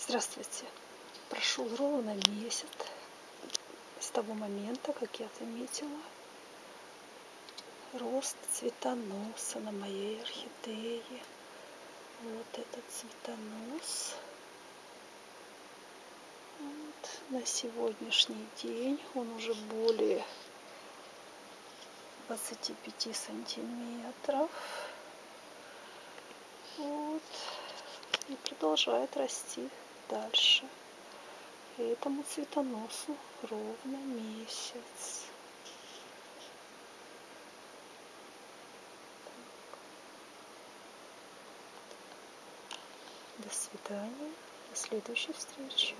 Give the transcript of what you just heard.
Здравствуйте. Прошел ровно месяц с того момента, как я заметила рост цветоноса на моей орхидее. Вот этот цветонос. Вот. На сегодняшний день он уже более 25 сантиметров. Вот. И продолжает расти дальше. Этому цветоносу ровно месяц. До свидания. До следующей встречи.